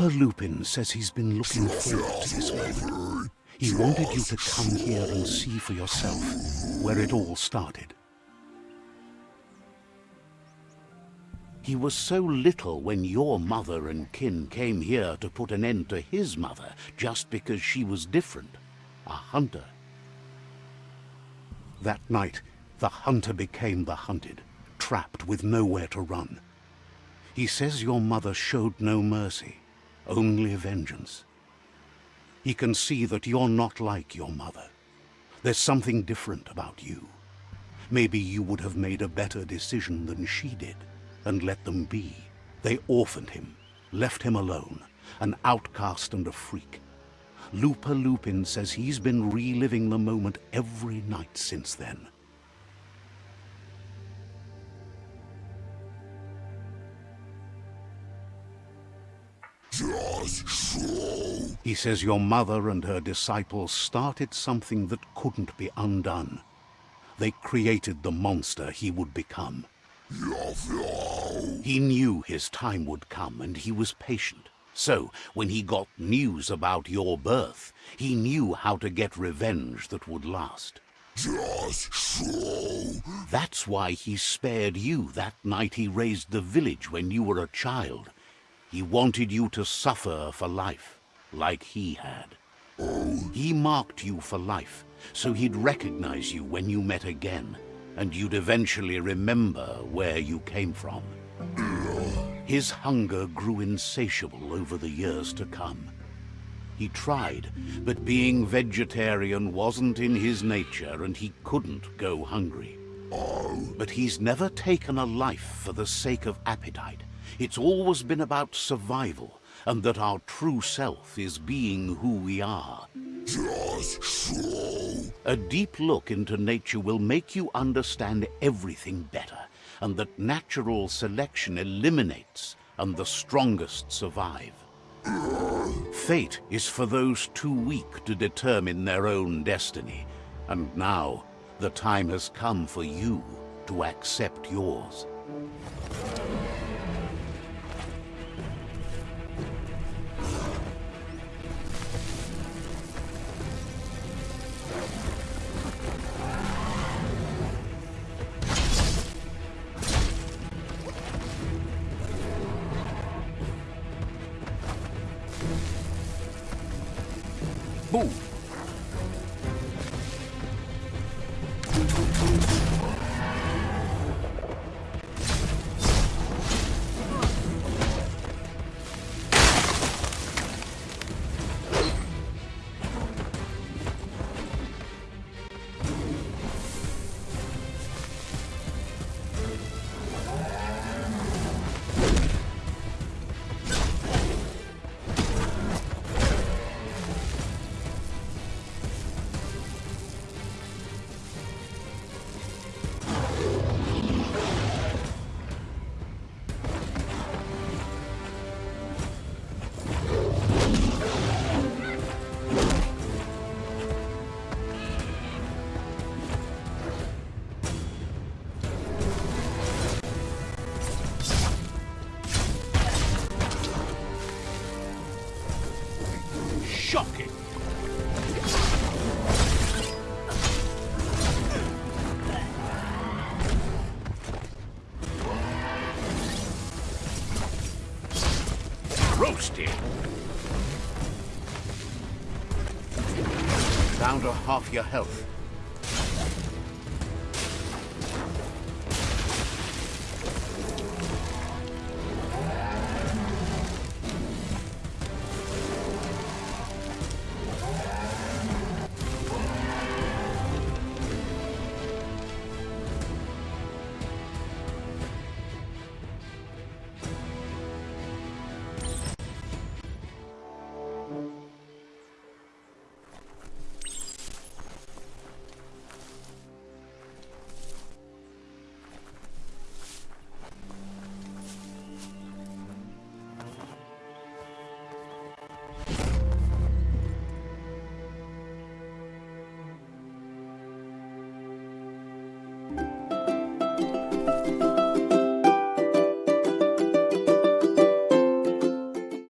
Looper Lupin says he's been looking forward to this moment. He wanted you to come here and see for yourself where it all started. He was so little when your mother and kin came here to put an end to his mother just because she was different, a hunter. That night, the hunter became the hunted, trapped with nowhere to run. He says your mother showed no mercy, only vengeance. He can see that you're not like your mother. There's something different about you. Maybe you would have made a better decision than she did, and let them be. They orphaned him, left him alone, an outcast and a freak. Looper Lupin says he's been reliving the moment every night since then. Just so. He says your mother and her disciples started something that couldn't be undone. They created the monster he would become. He knew his time would come and he was patient. So, when he got news about your birth, he knew how to get revenge that would last. Just so. That's why he spared you that night he razed the village when you were a child. He wanted you to suffer for life, like he had. Oh. He marked you for life, so he'd recognize you when you met again, and you'd eventually remember where you came from. His hunger grew insatiable over the years to come. He tried, but being vegetarian wasn't in his nature and he couldn't go hungry. Oh. But he's never taken a life for the sake of appetite. It's always been about survival, and that our true self is being who we are. Just so. A deep look into nature will make you understand everything better, and that natural selection eliminates, and the strongest survive. Fate is for those too weak to determine their own destiny, and now the time has come for you to accept yours. Boom! Shocking! Roasted! Down to half your health.